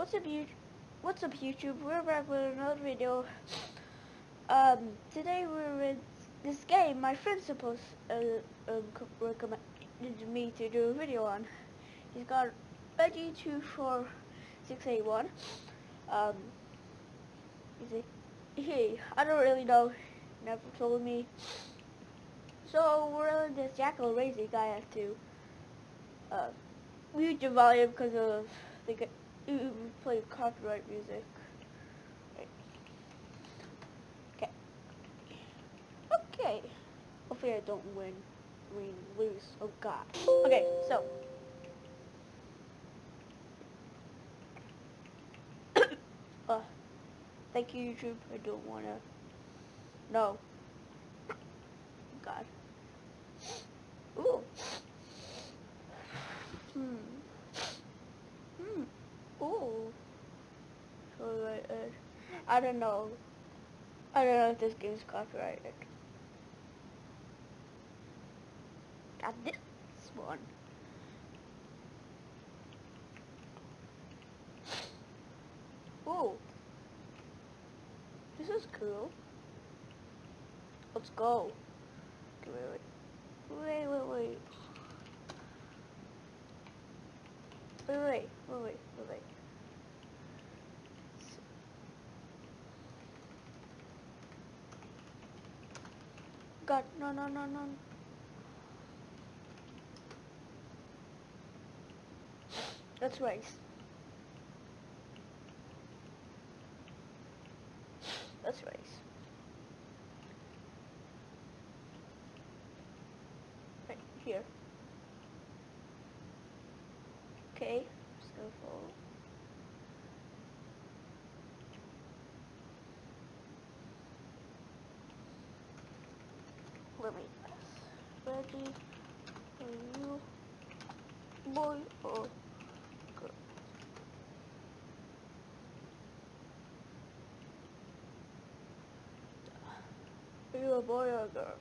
What's up, you? What's up, YouTube? We're back with another video. Um, today we're in this game. My friend supposed uh, um, recommended me to do a video on. He's got Reggie two four six eight one. Um, is it? He, I don't really know. Never told me. So we're in this Jackal Racing. I have to uh, mute your volume because of the you play copyright music. Okay. Okay. Hopefully I don't win. Win, lose. Oh god. Okay, so. uh, thank you, YouTube. I don't wanna. No. God. Ooh. Hmm. Hmm. Ooh. So uh, I don't know. I don't know if this game is copyrighted. Got this one. Ooh. This is cool. Let's go. Wait. Wait, wait, wait. Wait, wait, wait, wait, wait, wait. God, no, no, no, no. Let's race. Let's race. Right here. Okay, just ready are you boy or girl? Are you a boy or a girl?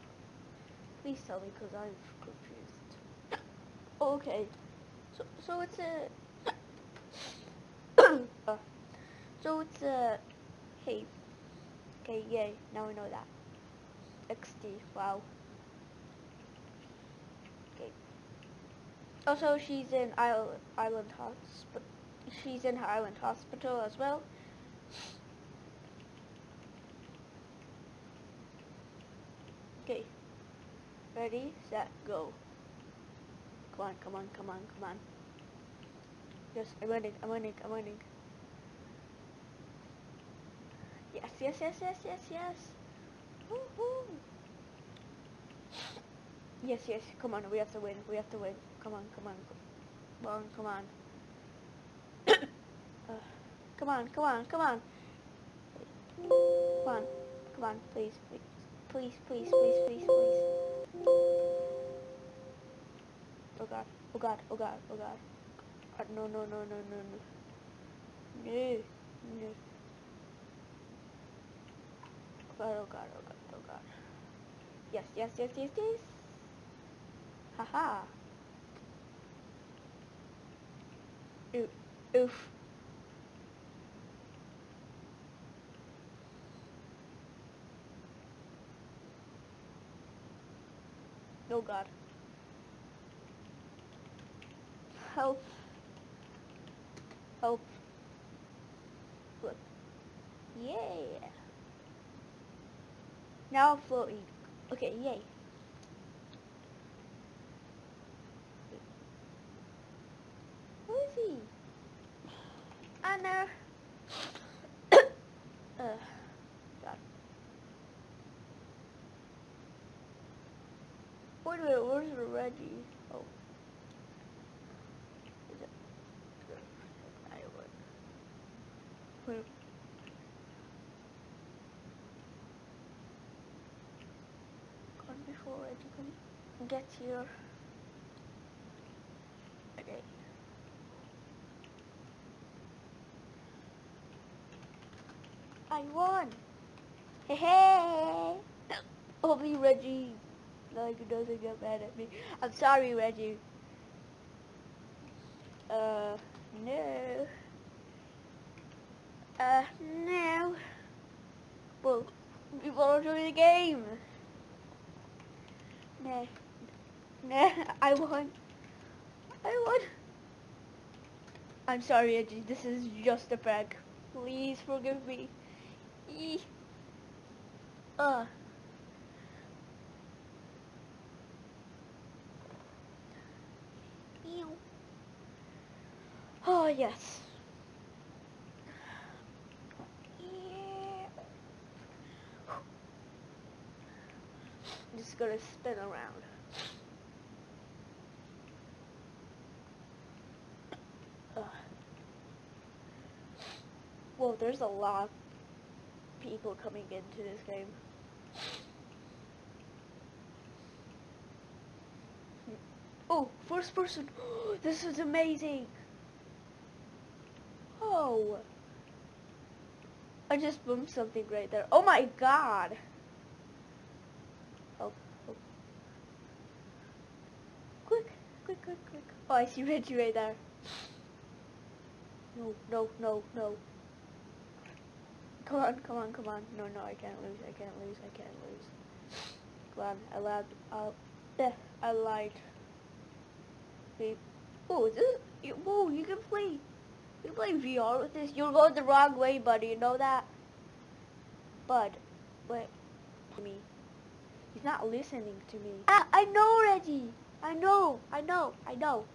Please tell me because I'm confused. Okay. So so it's a uh, so it's a hey. Okay, yay. Now we know that. XD. Wow. Okay. Also, she's in Island Hospital. She's in Island Hospital as well. Okay. Ready, set, go. Come on, come on, come on, come on. Yes, I'm winning, I'm winning, I'm winning. Yes, yes, yes, yes, yes, yes. Woohoo! Yes, yes, come on, we have to win, we have to win. Come on, come on, come on, come on. uh, come on, come on, come on. Come on, come on, please, please, please, please, please, please, please. Oh god, oh god, oh god, oh god. God, no, no, no, no, no, no. No, no. Oh god, oh god, oh god, oh god. Yes, yes, yes, yes, yes. Haha. Oof. Oof. Oh god. Help. Help. Look. Yeah. Now I'm floating. Okay, yay. Who is he? Anna. uh, God. Wait a minute, where's Reggie? Oh. Is it? I would. Gone before Reggie can get here. Okay. I won! Hey hey! Hopefully Reggie like doesn't get mad at me. I'm sorry Reggie. Uh no. Uh, now, well, we want to join the game. Nah, nah, I won. I won. I'm sorry, Reggie. this is just a prank. Please forgive me. Eee. Uh. Ew. Oh, Oh, yes. Yeah. Just gonna spin around. Ugh. Whoa, there's a lot of people coming into this game. Oh, first person. this is amazing. Oh. I just bumped something right there. Oh my god. Oh, oh. Quick, quick, quick, quick. Oh, I see Reggie right there. No, no, no, no. Come on, come on, come on. No, no, I can't lose, I can't lose, I can't lose. Come on, I lied. Uh, yeah, I lied. Oh, is this? Whoa, you can play. You play VR with this. You're going the wrong way, buddy. You know that? Bud, wait. Me. He's not listening to me. Ah, I know, Reggie. I know. I know. I know.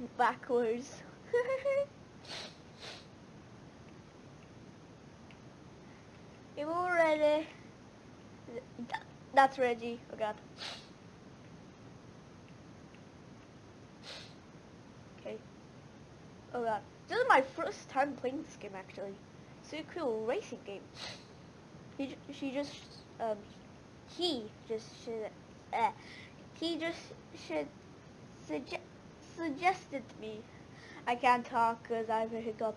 Backwards. you all ready? That's Reggie. Oh God. Okay. Oh God. This is my first time playing this game actually. It's a cool racing game. He, she just, um, he just should, uh, he just should suggest suggested me. I can't talk because I have a hiccup.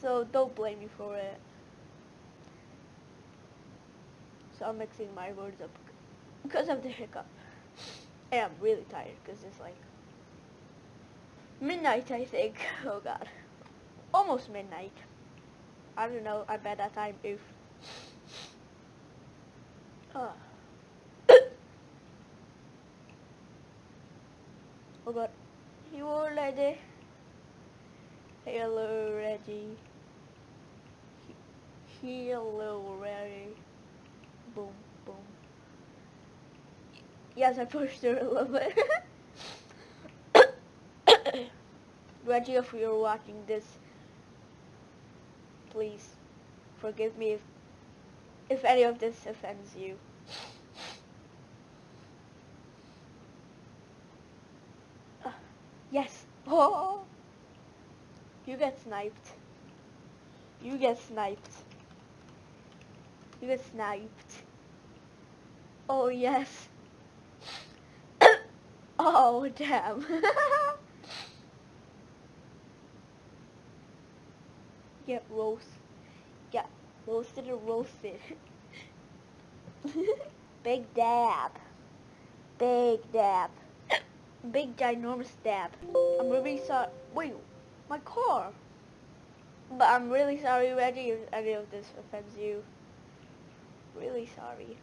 So don't blame me for it. So I'm mixing my words up because of the hiccup. And I'm really tired because it's like midnight I think. Oh god. Almost midnight. I don't know, I bet that time if uh. Oh god. You all ready? Hello, Reggie. He- Hello, Reggie. Boom, boom. Yes, I pushed her a little bit. Reggie, if you're watching this, please forgive me if, if any of this offends you. Uh, yes. Oh. You get sniped. You get sniped. You get sniped. Oh yes. oh damn. get roast. Get roasted or roasted. Big dab. Big dab. Big ginormous dab. I'm really sorry. Wait, my car. But I'm really sorry, Reggie, if any of this offends you. Really sorry.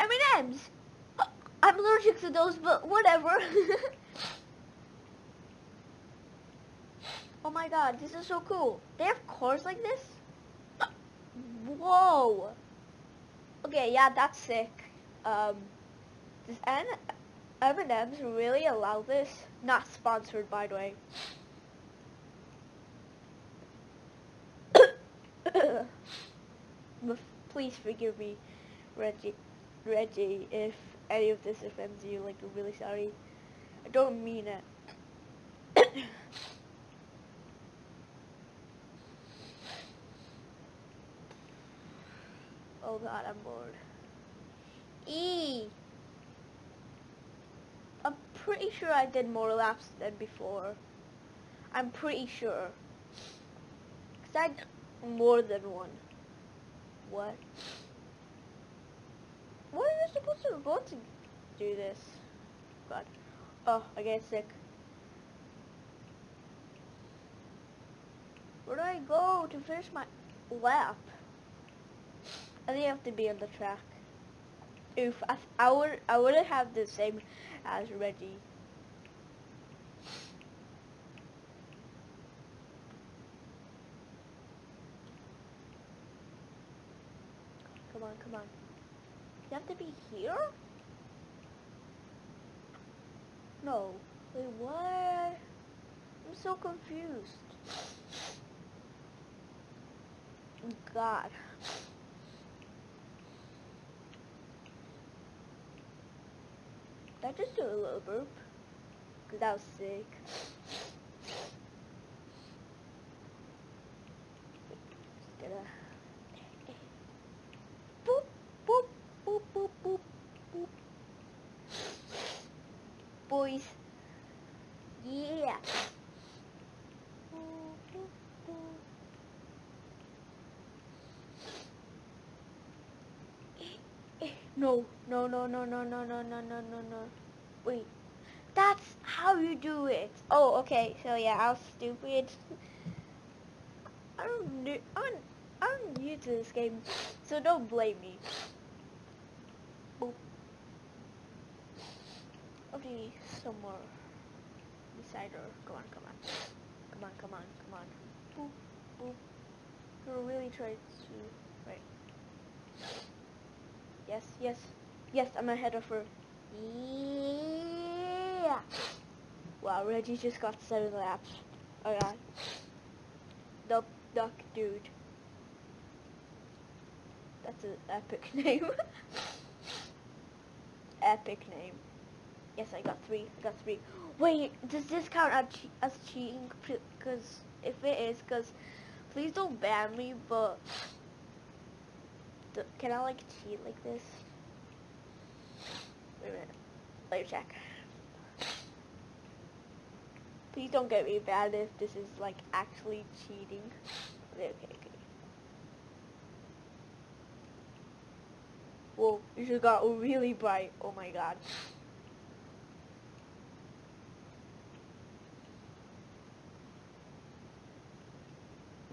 M&M's. I'm allergic to those, but whatever. oh my god, this is so cool. They have cars like this? Whoa. Okay, yeah, that's sick. Um, does N M&M's really allow this? Not sponsored, by the way. Please forgive me, Reggie. Reggie, if any of this offends you, like, I'm really sorry. I don't mean it. god, I'm bored. E. I'm pretty sure I did more laps than before. I'm pretty sure. Cause I did more than one. What? What are you supposed to go to do this? God. Oh, I get sick. Where do I go to finish my lap? I think I have to be on the track. Oof, I, I would I wouldn't have the same as Reggie. Come on, come on. You have to be here? No. Wait, what? I'm so confused. God. Did I just do a little burp? Cause that was sick. Gonna boop boop boop boop boop boop. Boys. Yeah. No, no, no, no, no, no, no, no, no, no, no. Wait. That's how you do it. Oh, okay. So yeah, was stupid. I'm new. I'm, I'm new to this game, so don't blame me. Boop. Okay, some more. Beside her. Come on, come on. Come on, come on, come on. Boop, boop. You're really trying to... Right. Yes, yes. Yes, I'm ahead of her. Yeah! Wow, Reggie just got seven laps. Oh god. Duck, duck, dude. That's an epic name. epic name. Yes, I got three. I got three. Wait, does this count as, che as cheating? Because if it is, because please don't ban me, but can I like cheat like this? Wait a minute. Me check. Please don't get me bad if this is like actually cheating. Okay, okay. Whoa, it just got really bright. Oh my god.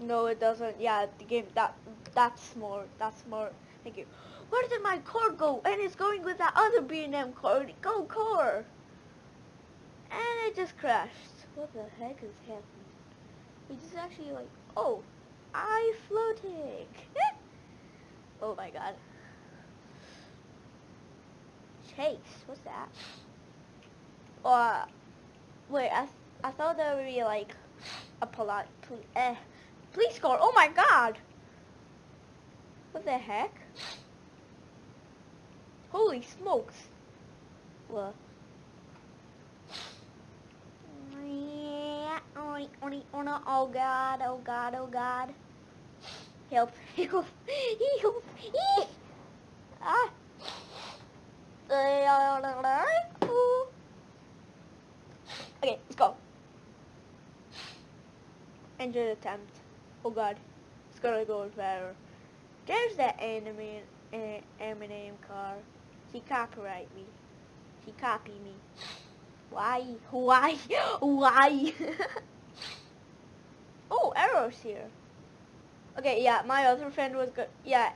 No, it doesn't. Yeah, the game that that's more. That's more. Thank you. Where did my car go? And it's going with that other B&M car. Go car. And it just crashed. What the heck is happening? We just actually like. Oh, I floating. oh my god. Chase. What's that? Uh, wait. I I thought there would be like a polite. Eh. Police car. Oh my god. What the heck? Holy smokes. What? Oh god, oh god, oh god. Help, help, help, ah. Okay, let's go. Engine attempt. Oh god, it's gonna go better. There's that enemy, uh, M&M car. He copyright me. He copy me. Why? Why? Why? oh, Arrow's here. Okay, yeah, my other friend was good. Yeah,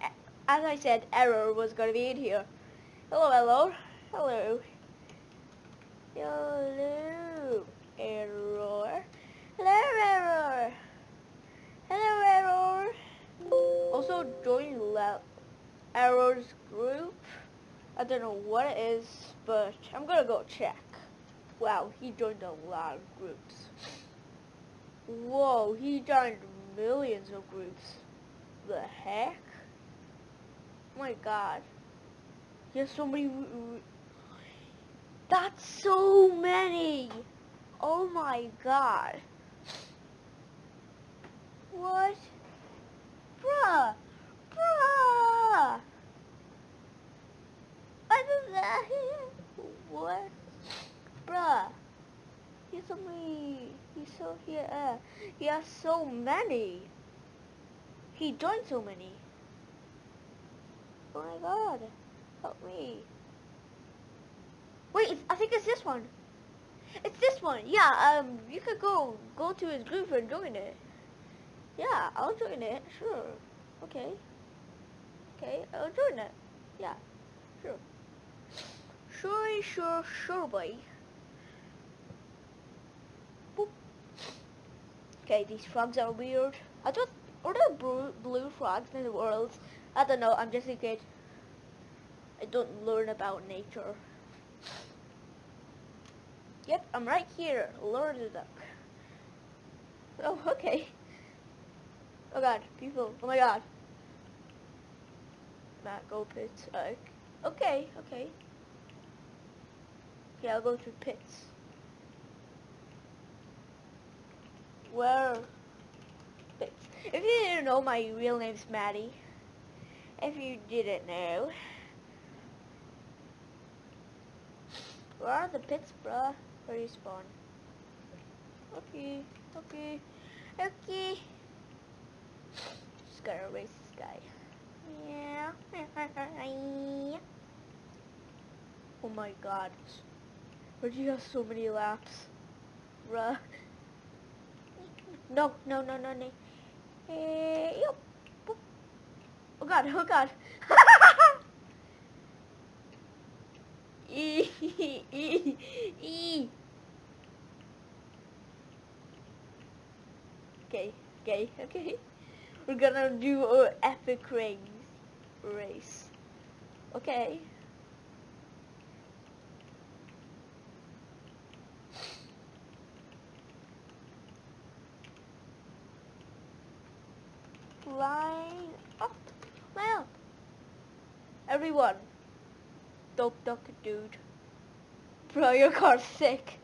as I said, Arrow was gonna be in here. Hello, hello, hello, hello, Error. Hello, Error. Hello, Error. Also, join Le Error's group. I don't know what it is, but I'm gonna go check. Wow, he joined a lot of groups. Whoa, he joined millions of groups. The heck? My god. He has so many... That's so many! Oh my god. What? What is that? What? Bruh. He's so many. He's so here. Uh, he has so many. He joined so many. Oh my god. Help me. Wait, I think it's this one. It's this one. Yeah, um, you could go go to his group and join it. Yeah, I'll join it. Sure. Okay. Okay, I'll join it. Yeah, sure. Sure, sure, sure, boy. Boop. Okay, these frogs are weird. I thought, are there blue, blue frogs in the world? I don't know, I'm just a kid. I don't learn about nature. Yep, I'm right here, Lord of the Duck. Oh, okay. Oh god, people, oh my god. Matt, go pits. Uh, okay, okay. Okay, I'll go to pits. Where? Pits. If you didn't know, my real name's Maddie. If you didn't know. Where are the pits, bruh? Where you spawn? Okay, okay, okay. Just gotta erase this guy. Oh my god. Where do you have so many laps? Bruh. No, no, no, no, no. Eh, yep. Oh god, oh god. Okay, okay, okay. We're gonna do a epic race. Race. Okay. Line up. Line Everyone. Dope duck dude. Bro, your car's sick.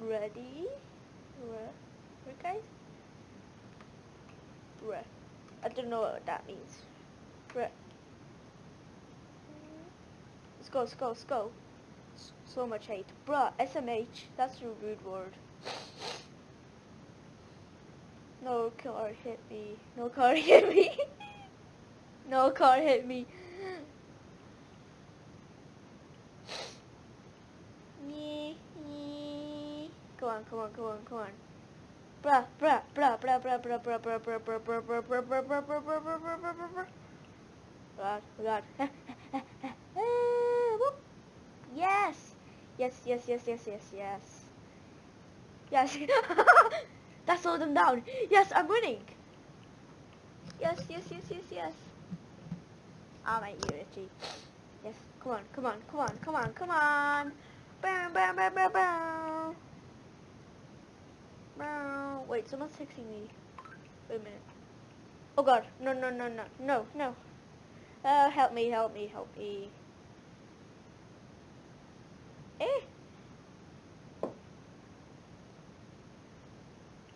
Ready? Re guys? Re. I don't know what that means. Re. Let's go, let's go, let's go. So much hate. Bruh, SMH, that's a rude word. No car hit me. No car hit me. no car hit me. Come on, come on, come on, come on. Bruh. Yes. Yes, yes, yes, yes, yes, yes. Yes. that slowed them down. Yes, I'm winning. Yes, yes, yes, yes, yes. I'm at Unity. Yes, come on, come on, come on, come on, come on. Bam, bam, bam, bam, bam. Wait, someone's texting me. Wait a minute. Oh god, no, no, no, no, no, no. Uh, help me, help me, help me. Eh?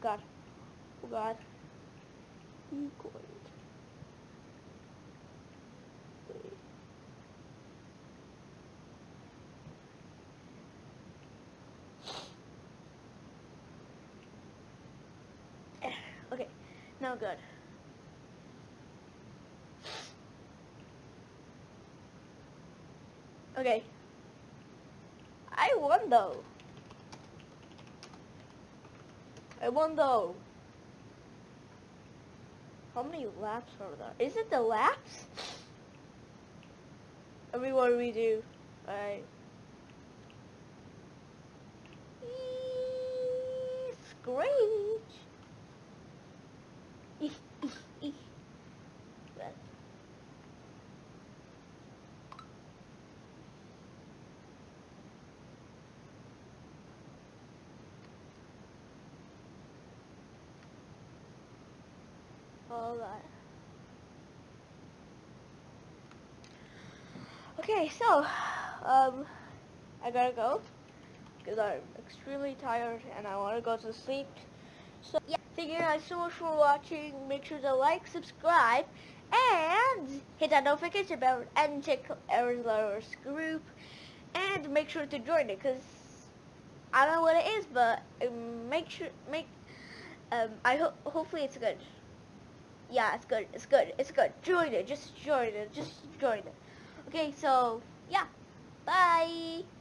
God. Oh god. Oh god. Good. Okay. I won though. I won though. How many laps are there? Is it the laps? Everyone we do. Alright. Screech. Okay, so, um, I gotta go because I'm extremely tired and I want to go to sleep. So, yeah. Thank you guys so much for watching. Make sure to like, subscribe, and hit that notification bell and check Arizona's group. And make sure to join it because I don't know what it is, but um, make sure, make, um, I hope, hopefully it's good. Yeah, it's good, it's good, it's good. Join it, just join it, just join it. Okay, so yeah, bye.